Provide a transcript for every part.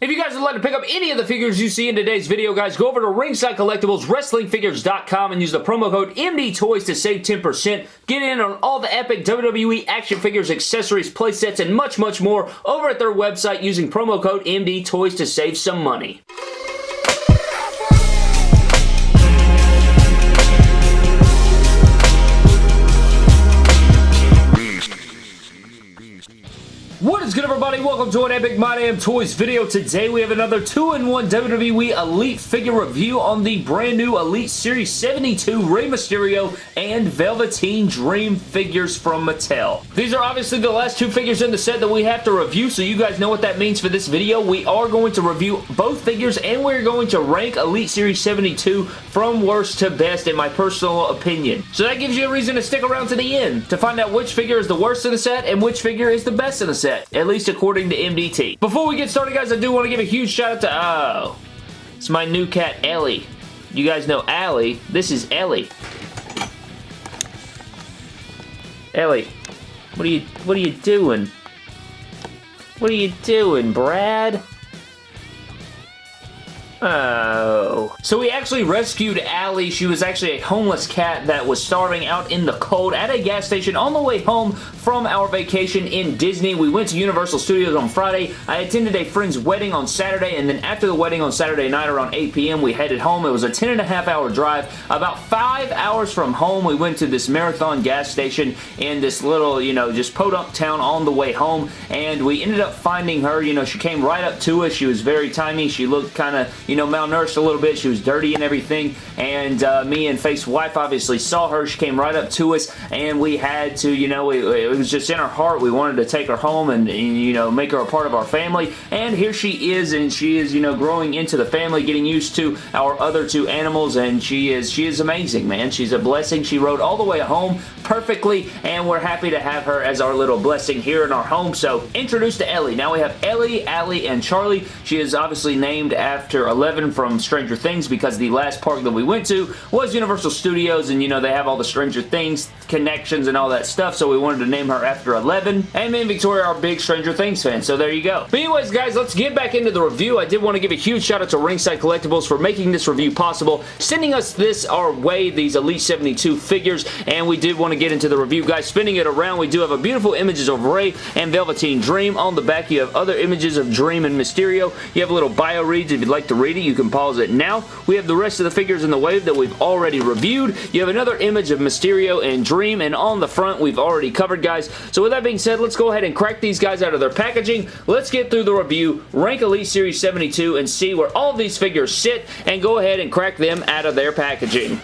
If you guys would like to pick up any of the figures you see in today's video, guys, go over to Ringside Collectibles, and use the promo code MDTOYS to save 10%. Get in on all the epic WWE action figures, accessories, playsets, and much, much more over at their website using promo code MDTOYS to save some money. Is good everybody? Welcome to an Epic My Damn Toys video. Today we have another 2-in-1 WWE Elite figure review on the brand new Elite Series 72 Rey Mysterio and Velveteen Dream figures from Mattel. These are obviously the last two figures in the set that we have to review so you guys know what that means for this video. We are going to review both figures and we're going to rank Elite Series 72 from worst to best in my personal opinion. So that gives you a reason to stick around to the end to find out which figure is the worst in the set and which figure is the best in the set set, at least according to MDT. Before we get started, guys, I do want to give a huge shout out to, oh, it's my new cat, Ellie. You guys know Allie. This is Ellie. Ellie, what are you, what are you doing? What are you doing, Brad? Oh. So we actually rescued Allie. She was actually a homeless cat that was starving out in the cold at a gas station on the way home from our vacation in Disney. We went to Universal Studios on Friday. I attended a friend's wedding on Saturday, and then after the wedding on Saturday night around 8 p.m., we headed home. It was a 10 and a half hour drive. About five hours from home, we went to this marathon gas station in this little, you know, just podunk town on the way home, and we ended up finding her. You know, she came right up to us. She was very tiny. She looked kind of you know, malnourished a little bit. She was dirty and everything. And uh, me and Faith's wife obviously saw her. She came right up to us and we had to, you know, it, it was just in our heart. We wanted to take her home and, and, you know, make her a part of our family. And here she is and she is, you know, growing into the family, getting used to our other two animals and she is, she is amazing, man. She's a blessing. She rode all the way home perfectly and we're happy to have her as our little blessing here in our home. So, introduced to Ellie. Now we have Ellie, Allie, and Charlie. She is obviously named after 11 from Stranger Things because the last park that we went to was Universal Studios and you know they have all the Stranger Things connections and all that stuff so we wanted to name her after 11 and me and Victoria are big Stranger Things fans so there you go. But anyways guys let's get back into the review. I did want to give a huge shout out to Ringside Collectibles for making this review possible sending us this our way these Elite 72 figures and we did want to get into the review guys spinning it around we do have a beautiful images of Rey and Velveteen Dream on the back you have other images of Dream and Mysterio you have a little bio reads if you'd like to read you can pause it now. We have the rest of the figures in the wave that we've already reviewed. You have another image of Mysterio and Dream, and on the front, we've already covered, guys. So with that being said, let's go ahead and crack these guys out of their packaging. Let's get through the review, rank Elite Series 72, and see where all these figures sit, and go ahead and crack them out of their packaging.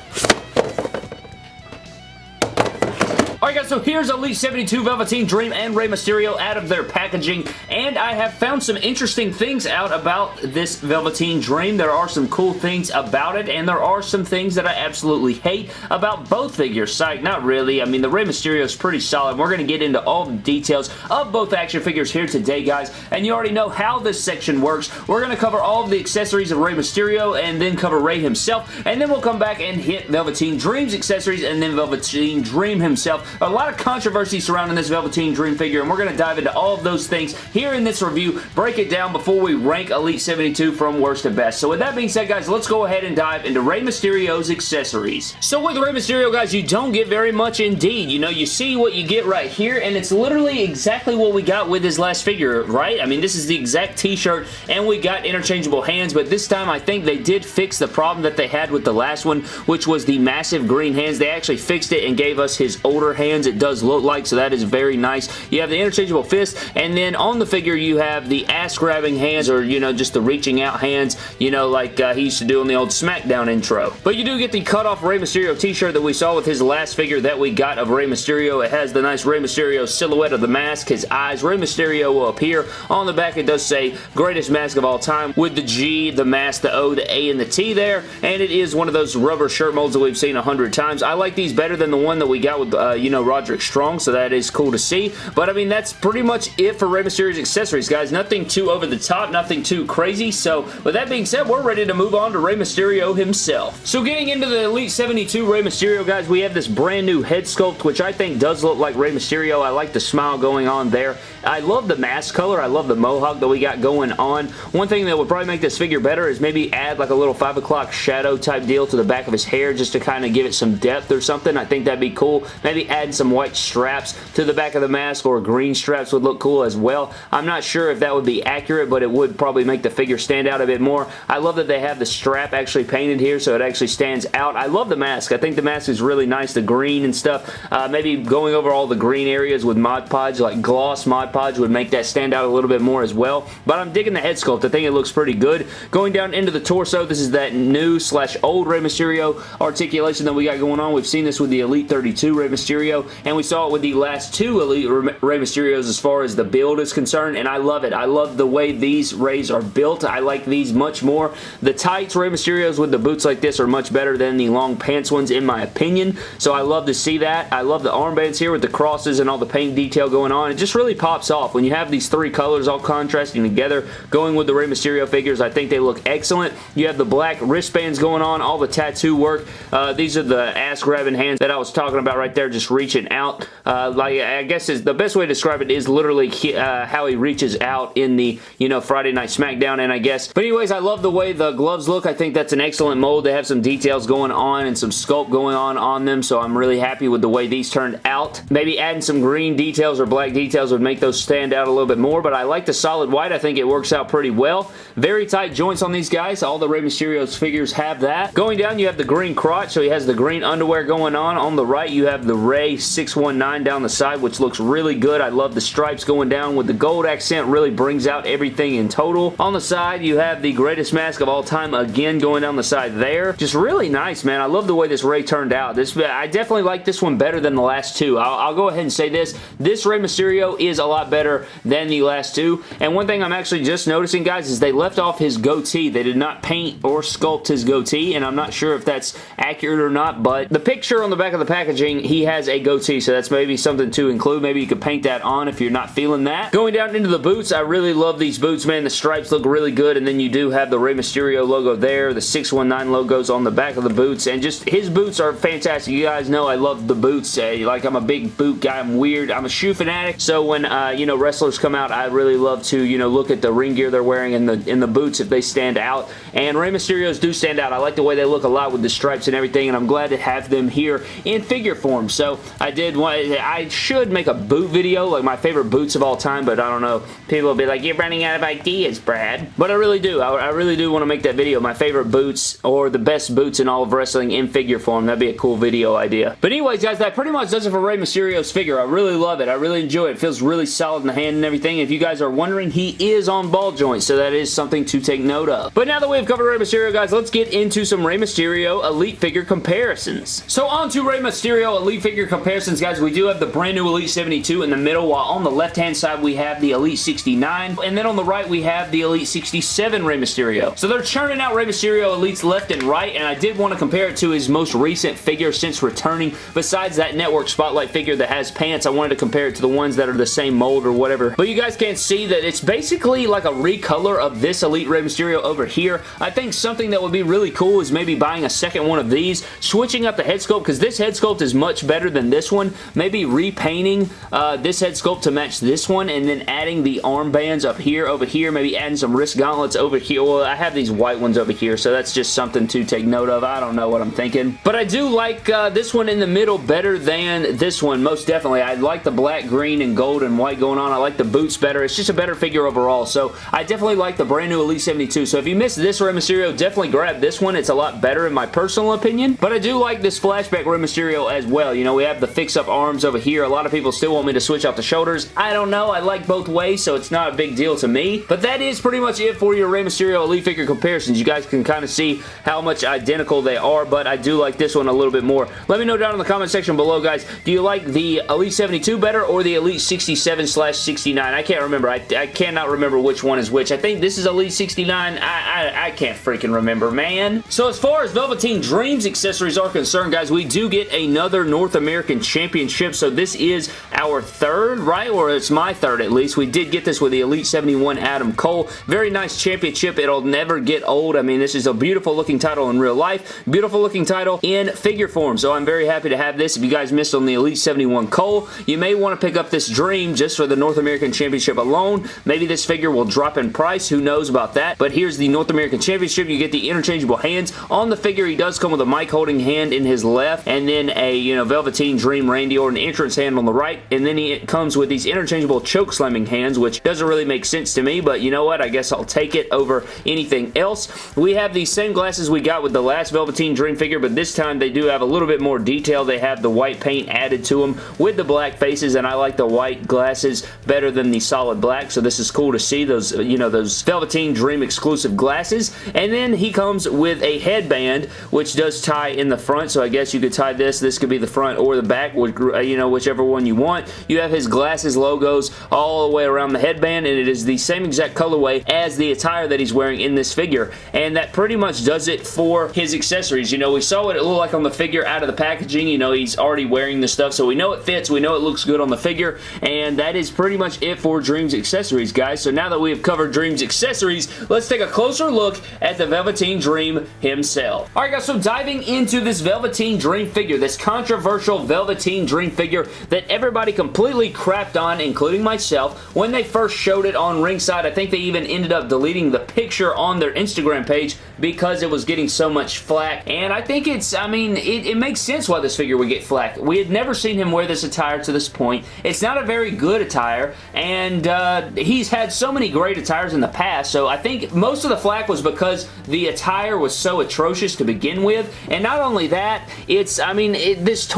Alright guys, so here's Elite 72 Velveteen Dream and Rey Mysterio out of their packaging, and I have found some interesting things out about this Velveteen Dream. There are some cool things about it, and there are some things that I absolutely hate about both figures. Psych, not really. I mean, the Rey Mysterio is pretty solid. We're going to get into all the details of both action figures here today, guys, and you already know how this section works. We're going to cover all of the accessories of Rey Mysterio, and then cover Rey himself, and then we'll come back and hit Velveteen Dream's accessories, and then Velveteen Dream himself a lot of controversy surrounding this Velveteen Dream figure, and we're going to dive into all of those things here in this review, break it down before we rank Elite 72 from worst to best. So with that being said, guys, let's go ahead and dive into Rey Mysterio's accessories. So with Rey Mysterio, guys, you don't get very much indeed. You know, you see what you get right here, and it's literally exactly what we got with his last figure, right? I mean, this is the exact t-shirt, and we got interchangeable hands, but this time I think they did fix the problem that they had with the last one, which was the massive green hands. They actually fixed it and gave us his older hands it does look like, so that is very nice. You have the interchangeable fist, and then on the figure you have the ass-grabbing hands, or, you know, just the reaching out hands, you know, like uh, he used to do in the old SmackDown intro. But you do get the cut-off Rey Mysterio t-shirt that we saw with his last figure that we got of Rey Mysterio. It has the nice Rey Mysterio silhouette of the mask, his eyes. Rey Mysterio will appear. On the back it does say, greatest mask of all time, with the G, the mask, the O, the A, and the T there, and it is one of those rubber shirt molds that we've seen a hundred times. I like these better than the one that we got with, uh, you know, Roderick Strong, so that is cool to see. But, I mean, that's pretty much it for Rey Mysterio's accessories, guys. Nothing too over the top, nothing too crazy. So, with that being said, we're ready to move on to Rey Mysterio himself. So, getting into the Elite 72 Rey Mysterio, guys, we have this brand new head sculpt, which I think does look like Rey Mysterio. I like the smile going on there. I love the mask color. I love the mohawk that we got going on. One thing that would probably make this figure better is maybe add like a little 5 o'clock shadow type deal to the back of his hair just to kind of give it some depth or something. I think that'd be cool. Maybe add some white straps to the back of the mask or green straps would look cool as well. I'm not sure if that would be accurate, but it would probably make the figure stand out a bit more. I love that they have the strap actually painted here so it actually stands out. I love the mask. I think the mask is really nice, the green and stuff. Uh, maybe going over all the green areas with Mod Podge, like gloss Mod Podge would make that stand out a little bit more as well. But I'm digging the head sculpt. I think it looks pretty good. Going down into the torso, this is that new slash old Rey Mysterio articulation that we got going on. We've seen this with the Elite 32 Rey Mysterio, and we saw it with the last two Elite Rey Mysterios as far as the build is concerned, and I love it. I love the way these Reys are built. I like these much more. The tights Rey Mysterios with the boots like this are much better than the long pants ones in my opinion, so I love to see that. I love the armbands here with the crosses and all the paint detail going on. It just really pops off when you have these three colors all contrasting together, going with the Rey Mysterio figures. I think they look excellent. You have the black wristbands going on, all the tattoo work. Uh, these are the ass-grabbing hands that I was talking about right there, just reaching out. Uh, like I guess is the best way to describe it is literally uh, how he reaches out in the, you know, Friday Night SmackDown, and I guess. But anyways, I love the way the gloves look. I think that's an excellent mold. They have some details going on and some sculpt going on on them, so I'm really happy with the way these turned out. Maybe adding some green details or black details would make those stand out a little bit more, but I like the solid white. I think it works out pretty well. Very tight joints on these guys. All the Rey Mysterio's figures have that. Going down, you have the green crotch, so he has the green underwear going on. On the right, you have the Rey 619 down the side, which looks really good. I love the stripes going down with the gold accent. Really brings out everything in total. On the side, you have the greatest mask of all time again going down the side there. Just really nice, man. I love the way this Rey turned out. This I definitely like this one better than the last two. I'll, I'll go ahead and say this. This Rey Mysterio is a lot better than the last two. And one thing I'm actually just noticing, guys, is they left off his goatee. They did not paint or sculpt his goatee, and I'm not sure if that's accurate or not, but the picture on the back of the packaging, he has a goatee, so that's maybe something to include. Maybe you could paint that on if you're not feeling that. Going down into the boots, I really love these boots, man. The stripes look really good, and then you do have the Rey Mysterio logo there. The 619 logos on the back of the boots, and just his boots are fantastic. You guys know I love the boots. Uh, like, I'm a big boot guy. I'm weird. I'm a shoe fanatic, so when, uh, you know, wrestlers come out, I really love to, you know, look at the ring gear they're wearing and the, in the boots if they stand out, and Rey Mysterio's do stand out. I like the way they look a lot with the stripes and everything, and I'm glad to have them here in figure form. So, I did want, I should make a boot video, like my favorite boots of all time, but I don't know. People will be like, you're running out of ideas, Brad. But I really do. I, I really do want to make that video. My favorite boots, or the best boots in all of wrestling in figure form. That'd be a cool video idea. But anyways, guys, that pretty much does it for Rey Mysterio's figure. I really love it. I really enjoy it. It feels really solid in the hand and everything. If you guys are wondering, he is on ball joints, so that is something to take note of. But now that we've covered Rey Mysterio, guys, let's get into some Rey Mysterio Elite figure comparisons. So on to Rey Mysterio Elite figure comparisons, guys. We do have the brand new Elite 72 in the middle, while on the left-hand side we have the Elite 69, and then on the right we have the Elite 67 Rey Mysterio. So they're churning out Rey Mysterio Elites left and right, and I did want to compare it to his most recent figure since returning. Besides that Network Spotlight figure that has pants, I wanted to compare it to the ones that are the same mold or whatever. But you guys can see that it's basically like a recolor of this Elite Rey Mysterio over here. I think something that would be really cool is maybe buying a second one of these, switching up the head sculpt, because this head sculpt is much better than this one. Maybe repainting uh, this head sculpt to match this one, and then adding the armbands up here, over here, maybe adding some wrist gauntlets over here. Well, I have these white ones over here, so that's just something to take note of. I don't know what I'm thinking. But I do like uh, this one in the middle better than this one, most definitely. I like the black, green, and gold and white going on. I like the boots better. It's just a better figure overall, so I definitely like the brand new Elite 72. So if you missed this Rey Mysterio, definitely grab this one. It's a lot better in my personal opinion, but I do like this flashback Rey Mysterio as well. You know, we have the fix-up arms over here. A lot of people still want me to switch out the shoulders. I don't know. I like both ways, so it's not a big deal to me. But that is pretty much it for your Rey Mysterio Elite figure comparisons. You guys can kind of see how much identical they are, but I do like this one a little bit more. Let me know down in the comment section below, guys. Do you like the Elite 72 better or the Elite 67 slash 69? I can't remember. I, I cannot remember which one is which. I think this is Elite 69. I, I, I can't freaking remember, man. So as far as Velveteen Dreams accessories are concerned, guys, we do get another North American Championship. So this is our third, right? Or it's my third at least. We did get this with the Elite 71 Adam Cole. Very nice championship. It'll never get old. I mean, this is a beautiful looking title in real life. Beautiful looking title in figure form. So I'm very happy to have this. If you guys missed on the Elite 71 Cole, you may want to pick up this Dream just for the North American Championship alone. Maybe this figure will drop in price. Who knows about that? But here's the North American Championship. You get the interchangeable hands. On the figure, he does come with a mic holding hand in his left and then a, you know, Velveteen Dream Randy Orton entrance hand on the right. And then he comes with these interchangeable choke slamming hands, which doesn't really make sense to me, but you know what? I guess I'll take it over anything else. We have the same glasses we got with the last Velveteen Dream figure, but this time they do have a little bit more detail. They have the white paint added to them with the black faces, and I like the white glasses better than the solid black, so this is cool to see those, you know, those Velveteen Dream exclusive glasses. And then he comes with a headband, which does tie in the front, so I guess you could tie this. This could be the front or the back, uh, you know, whichever one you want. You have his glasses logos all the way around the headband, and it is the same exact colorway as the attire that he's wearing in this figure, and that pretty much does it for his accessories. You know, we saw what it looked like on the figure out of the packaging. You know, he's already wearing the stuff, so we know it fits. We know it looks good on the figure, and that is pretty much it for Dreams accessories, guys. So now that we have covered Dreams accessories, let's take a closer look at the Velveteen Dream himself. Alright guys, so diving into this Velveteen Dream figure, this controversial Velveteen Dream figure that everybody completely crapped on, including myself, when they first showed it on ringside. I think they even ended up deleting the picture on their Instagram page because it was getting so much flack. And I think it's, I mean, it, it makes sense why this figure would get flack. We had never seen him wear this attire to this point. It's not a very good attire, and uh, he's had so many great attires in the past, so I think most of the flack was because the attire was so atrocious to begin with, and not only that, it's, I mean, it, this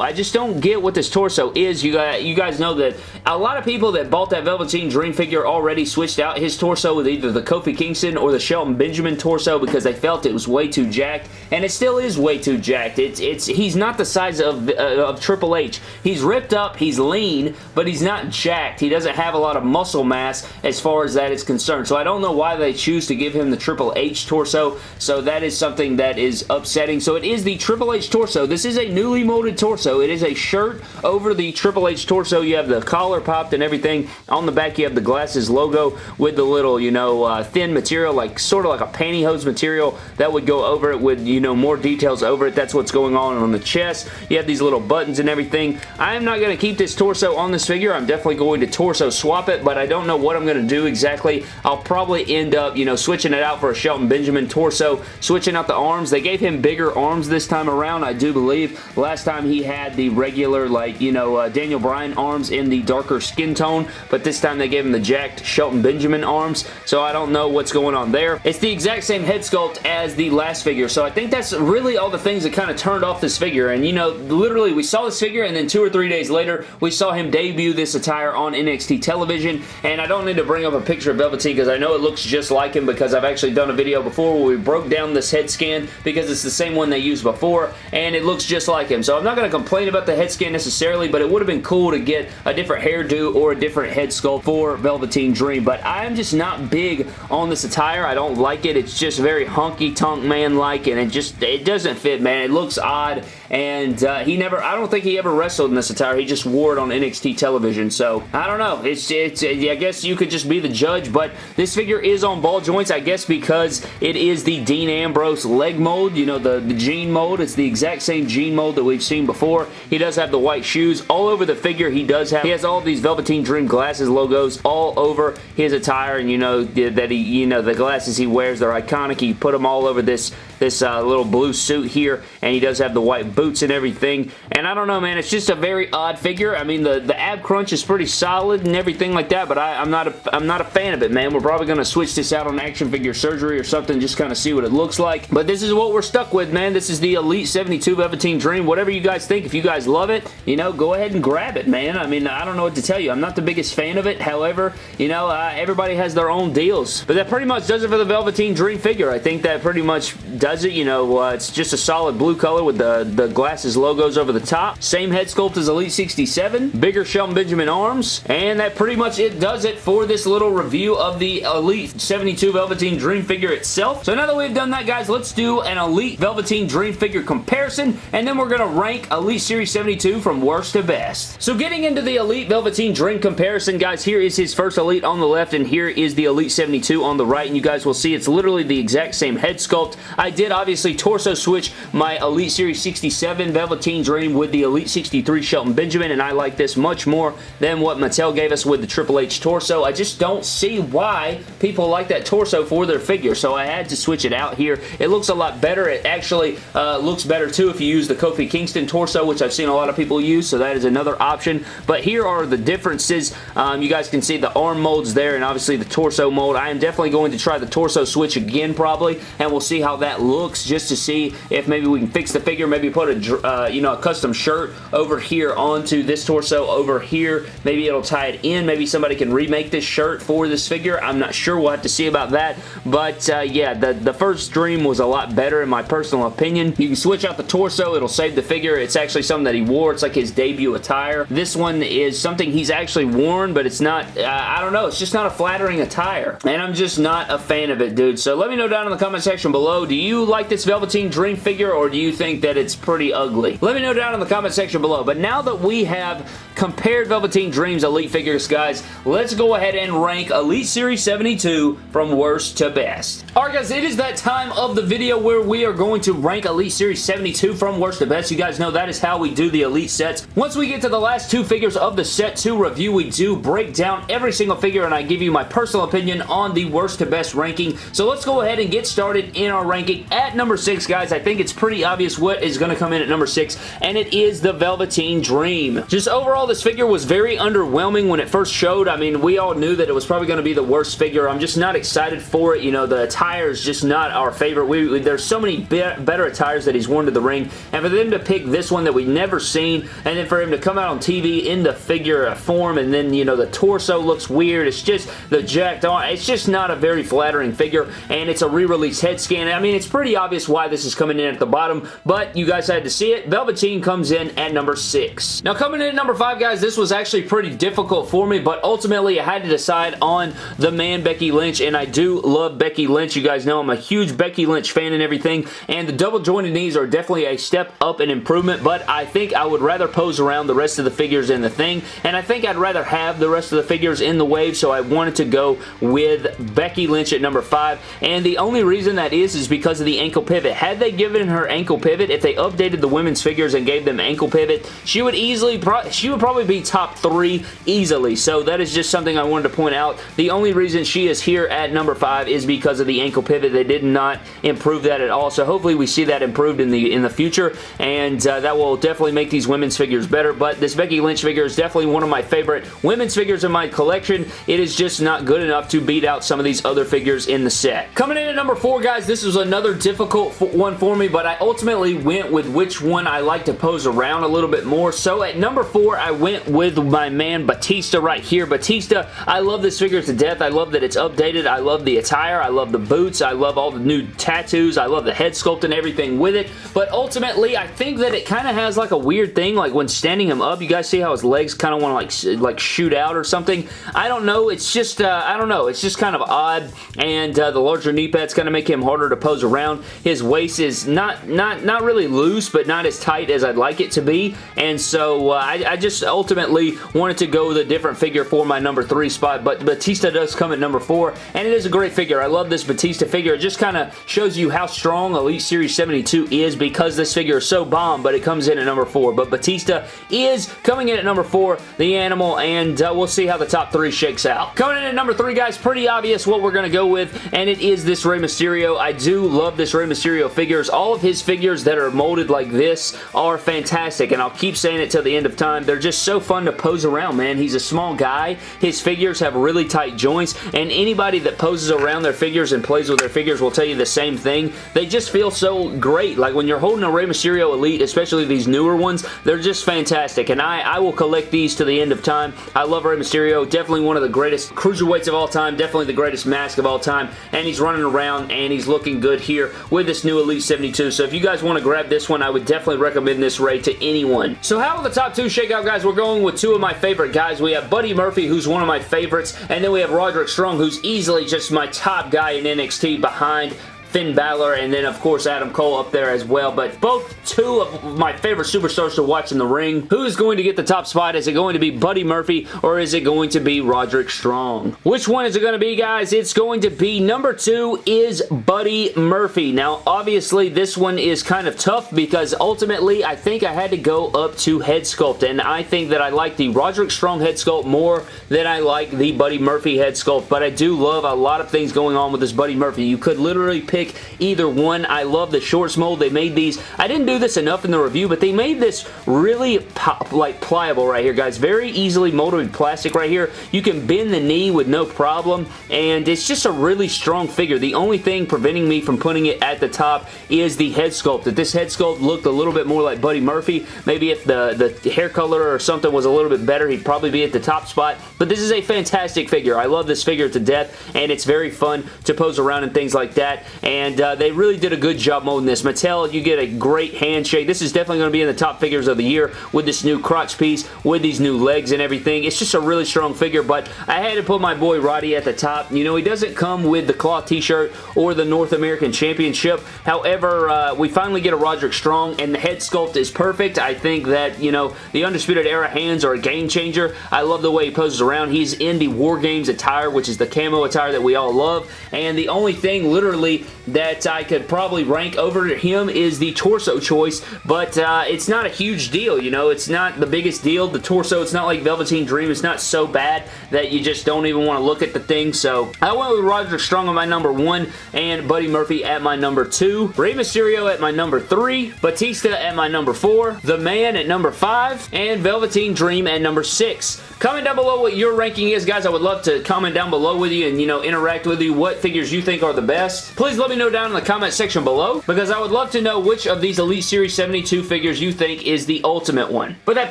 I just don't get what this torso is. You guys, you guys know that a lot of people that bought that Velveteen Dream figure already switched out his torso with either the Kofi Kingston or the Shelton Benjamin torso because they felt it was way too jacked, and it still is way too jacked. It's, it's, he's not the size of, uh, of Triple H. He's ripped up, he's lean, but he's not jacked. He doesn't have a lot of muscle mass as far as that is concerned, so I don't know why they choose to give him the Triple H torso, so that is something that is upsetting. So it is the Triple H torso. This is a newly molded torso. So it is a shirt over the Triple H torso. You have the collar popped and everything. On the back, you have the glasses logo with the little, you know, uh, thin material, like sort of like a pantyhose material that would go over it with, you know, more details over it. That's what's going on on the chest. You have these little buttons and everything. I am not going to keep this torso on this figure. I'm definitely going to torso swap it, but I don't know what I'm going to do exactly. I'll probably end up, you know, switching it out for a Shelton Benjamin torso, switching out the arms. They gave him bigger arms this time around, I do believe. Last time he had the regular, like, you know, uh, Daniel Bryan arms in the darker skin tone, but this time they gave him the jacked Shelton Benjamin arms, so I don't know what's going on there. It's the exact same head sculpt as the last figure, so I think that's really all the things that kind of turned off this figure, and you know, literally we saw this figure, and then two or three days later, we saw him debut this attire on NXT television, and I don't need to bring up a picture of Velveteen because I know it looks just like him because I've actually done a video before where we broke down this head scan because it's the same one they used before, and it looks just like him, so I'm not going to complain about the head scan necessarily, but it would have been cool to get a different hairdo or a different head sculpt for Velveteen Dream, but I'm just not big on this attire. I don't like it. It's just very honky-tonk man-like, and it just, it doesn't fit, man. It looks odd, and uh, he never, I don't think he ever wrestled in this attire. He just wore it on NXT television, so I don't know. It's, it's, I guess you could just be the judge, but this figure is on ball joints, I guess because it is the Dean Ambrose leg mold, you know, the, the jean mold. It's the exact same jean mold that we've seen before. He does have the white shoes. All over the figure, he does have, he has all these Velveteen Dream glasses logos all over his attire, and you know, that he, you know, the glasses he wears, they're iconic. He put them all over this, this uh, little blue suit here, and he does have the white boots and everything, and I don't know, man, it's just a very odd figure. I mean, the, the ab crunch is pretty solid and everything like that, but I, I'm, not a, I'm not a fan of it, man. We're probably going to switch this out on action figure surgery or something, just kind of see what it looks like, but this is what we're stuck with, man. This is the Elite 72 Velveteen Dream. Whatever you guys think, if you guys love it, you know, go ahead and grab it, man. I mean, I don't know what to tell you. I'm not the biggest fan of it. However, you know, uh, everybody has their own deals. But that pretty much does it for the Velveteen Dream figure. I think that pretty much does it. You know, uh, it's just a solid blue color with the, the glasses logos over the top. Same head sculpt as Elite 67. Bigger Shelton Benjamin arms. And that pretty much it does it for this little review of the Elite 72 Velveteen Dream figure itself. So now that we've done that, guys, let's do an Elite Velveteen Dream figure comparison. And then we're going to rank Elite Series 72 from worst to best. So getting into the Elite Velveteen Dream comparison, guys, here is his first Elite on the left, and here is the Elite 72 on the right, and you guys will see it's literally the exact same head sculpt. I did obviously torso switch my Elite Series 67 Velveteen Dream with the Elite 63 Shelton Benjamin, and I like this much more than what Mattel gave us with the Triple H torso. I just don't see why people like that torso for their figure, so I had to switch it out here. It looks a lot better. It actually uh, looks better too if you use the Kofi Kingston torso, which I've seen a lot of people use, so that is another option. But here are the differences. Um, you guys can see the arm molds there and obviously the torso mold. I am definitely going to try the torso switch again probably, and we'll see how that looks just to see if maybe we can fix the figure, maybe put a, uh, you know, a custom shirt over here onto this torso over here. Maybe it'll tie it in. Maybe somebody can remake this shirt for this figure. I'm not sure. We'll have to see about that. But uh, yeah, the, the first Dream was a lot better in my personal opinion. You can switch out the torso. It'll save the figure. It's actually something that he wore. It's like his debut attire. This one is something he's actually worn, but it's not, uh, I don't know, it's just not a flattering attire. And I'm just not a fan of it, dude. So let me know down in the comment section below, do you like this Velveteen Dream figure or do you think that it's pretty ugly? Let me know down in the comment section below. But now that we have compared Velveteen Dreams Elite figures, guys, let's go ahead and rank Elite Series 72 from worst to best. Alright guys, it is that time of the video where we are going to rank Elite Series 72 from worst to best. You guys know that is how we do the Elite sets. Once we get to the last two figures of the set 2 review, we do break down every single figure and I give you my personal opinion on the worst to best ranking. So let's go ahead and get started in our ranking. At number 6, guys, I think it's pretty obvious what is going to come in at number 6, and it is the Velveteen Dream. Just overall, this figure was very underwhelming when it first showed. I mean, we all knew that it was probably going to be the worst figure. I'm just not excited for it. You know, the attire is just not our favorite. We, there's so many be better attires that he's worn to the ring, and for them to pick this one that we've never seen, and then for him to come out on TV in the figure form, and then, you know, the torso looks weird. It's just the jacked on. It's just not a very flattering figure, and it's a re-release head scan. I mean, it's pretty obvious why this is coming in at the bottom, but you guys had to see it. Velveteen comes in at number 6. Now, coming in at number 5, guys, this was actually pretty difficult for me, but ultimately I had to decide on the man Becky Lynch, and I do love Becky Lynch. You guys know I'm a huge Becky Lynch fan and everything, and the double jointed knees are definitely a step up in improvement, but I think I would rather pose around the rest of the figures in the thing, and I think I'd rather have the rest of the figures in the wave, so I wanted to go with Becky Lynch at number 5, and the only reason that is is because of the ankle pivot. Had they given her ankle pivot, if they updated the women's figures and gave them ankle pivot, she would easily, she would probably be top 3 easily, so that is just something I wanted to point out. The only reason she is here at number 5 is because of the ankle pivot. They did not improve that at all, so hopefully we see that improved in the in the future, and uh, that will definitely make these women's figures better, but this Becky Lynch figure is definitely one of my favorite women's figures in my collection. It is just not good enough to beat out some of these other figures in the set. Coming in at number 4, guys, this was another difficult one for me, but I ultimately went with which one I like to pose around a little bit more, so at number 4, I went with my man Batista right here. Batista, I love this figure to death. I love that it's updated. I love the attire. I love the boots. I love all the new tattoos. I love the head sculpt and everything with it, but ultimately, I think that it kind of has like a weird thing, like when standing him up, you guys see how his legs kind of want to like, like shoot out or something? I don't know. It's just, uh, I don't know. It's just kind of odd, and uh, the larger knee pad's going to make him harder to pose around. His waist is not, not, not really loose, but not as tight as I'd like it to be, and so uh, I, I just ultimately wanted to go with a different figure for my number three spot, but Batista does come at number four, and it is a great figure. I love this Batista figure. It just kind of shows you how strong Elite Series 72 is because this figure is so bomb, but it comes in at number four. But Batista is coming in at number four, the animal, and uh, we'll see how the top three shakes out. Coming in at number three, guys, pretty obvious what we're going to go with, and it is this Rey Mysterio. I do love this Rey Mysterio figures. All of his figures that are molded like this are fantastic, and I'll keep saying it till the end of time. They're just so fun to pose around, man. He's a small guy. His figures have really tight joints, and anybody that poses around their figures and plays with their figures will tell you the same thing. They just feel so great. Like when you're holding a Rey Mysterio Elite, especially these newer ones, they're just fantastic, and I, I will collect these to the end of time. I love Rey Mysterio. Definitely one of the greatest cruiserweights of all time. Definitely the greatest mask of all time, and he's running around, and he's looking good here with this new Elite 72. So if you guys want to grab this one, I would definitely recommend this Rey to anyone. So how will the top two shake out, guys? We're going with two of my favorite guys. We have Buddy Murphy, who's one of my favorites, and then we have Roderick Strong, who's easily just my top guy in NXT behind Finn Balor, and then, of course, Adam Cole up there as well. But both two of my favorite superstars to watch in the ring. Who is going to get the top spot? Is it going to be Buddy Murphy, or is it going to be Roderick Strong? Which one is it going to be, guys? It's going to be number two is Buddy Murphy. Now, obviously, this one is kind of tough because ultimately, I think I had to go up to head sculpt, and I think that I like the Roderick Strong head sculpt more than I like the Buddy Murphy head sculpt, but I do love a lot of things going on with this Buddy Murphy. You could literally pick either one. I love the shorts mold. They made these. I didn't do this enough in the review, but they made this really pop, like pliable right here, guys. Very easily molded plastic right here. You can bend the knee with no problem, and it's just a really strong figure. The only thing preventing me from putting it at the top is the head sculpt. That this head sculpt looked a little bit more like Buddy Murphy, maybe if the, the hair color or something was a little bit better, he'd probably be at the top spot, but this is a fantastic figure. I love this figure to death, and it's very fun to pose around and things like that, and uh, they really did a good job molding this. Mattel, you get a great handshake. This is definitely going to be in the top figures of the year with this new crotch piece, with these new legs and everything. It's just a really strong figure, but I had to put my boy Roddy at the top. You know, he doesn't come with the cloth t-shirt or the North American Championship. However, uh, we finally get a Roderick Strong, and the head sculpt is perfect. I think that, you know, the Undisputed Era hands are a game changer. I love the way he poses around. He's in the War Games attire, which is the camo attire that we all love, and the only thing literally that I could probably rank over him is the torso choice, but uh, it's not a huge deal, you know? It's not the biggest deal. The torso, it's not like Velveteen Dream. It's not so bad that you just don't even want to look at the thing, so I went with Roger Strong on my number one and Buddy Murphy at my number two, Rey Mysterio at my number three, Batista at my number four, The Man at number five, and Velveteen Dream at number six. Comment down below what your ranking is, guys. I would love to comment down below with you and, you know, interact with you what figures you think are the best. Please let me know down in the comment section below because I would love to know which of these Elite Series 72 figures you think is the ultimate one. But that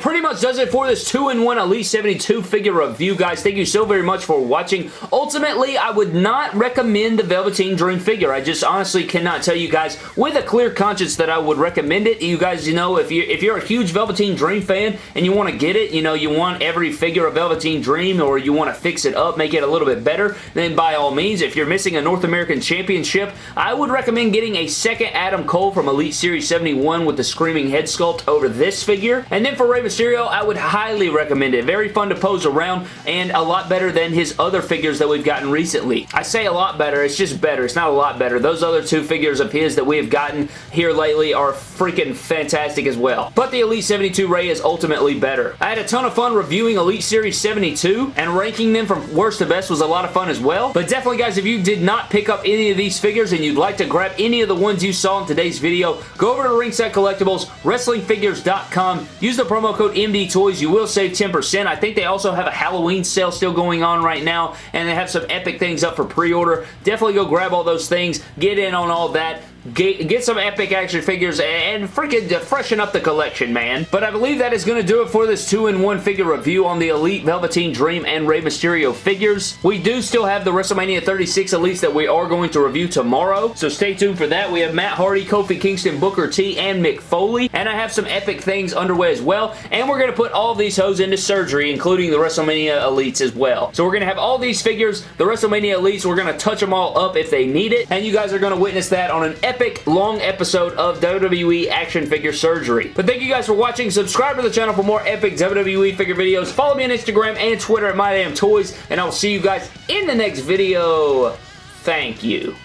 pretty much does it for this 2-in-1 Elite 72 figure review, guys. Thank you so very much for watching. Ultimately, I would not recommend the Velveteen Dream figure. I just honestly cannot tell you guys with a clear conscience that I would recommend it. You guys, you know, if you're, if you're a huge Velveteen Dream fan and you want to get it, you know, you want every figure a Velveteen Dream or you want to fix it up, make it a little bit better, then by all means, if you're missing a North American Championship, I would recommend getting a second Adam Cole from Elite Series 71 with the Screaming Head Sculpt over this figure. And then for Rey Mysterio, I would highly recommend it. Very fun to pose around and a lot better than his other figures that we've gotten recently. I say a lot better, it's just better. It's not a lot better. Those other two figures of his that we have gotten here lately are freaking fantastic as well. But the Elite 72 Rey is ultimately better. I had a ton of fun reviewing Elite Series 72, and ranking them from worst to best was a lot of fun as well. But definitely, guys, if you did not pick up any of these figures and you'd like to grab any of the ones you saw in today's video, go over to Ringside Collectibles, WrestlingFigures.com, use the promo code MDTOYS. You will save 10%. I think they also have a Halloween sale still going on right now, and they have some epic things up for pre-order. Definitely go grab all those things, get in on all that. Get, get some epic action figures and freaking freshen up the collection, man. But I believe that is going to do it for this 2-in-1 figure review on the Elite Velveteen Dream and Rey Mysterio figures. We do still have the WrestleMania 36 Elites that we are going to review tomorrow, so stay tuned for that. We have Matt Hardy, Kofi Kingston, Booker T, and Mick Foley, and I have some epic things underway as well, and we're going to put all these hoes into surgery, including the WrestleMania Elites as well. So we're going to have all these figures, the WrestleMania Elites, we're going to touch them all up if they need it, and you guys are going to witness that on an epic long episode of WWE action figure surgery. But thank you guys for watching. Subscribe to the channel for more epic WWE figure videos. Follow me on Instagram and Twitter at MyDamnToys, and I will see you guys in the next video. Thank you.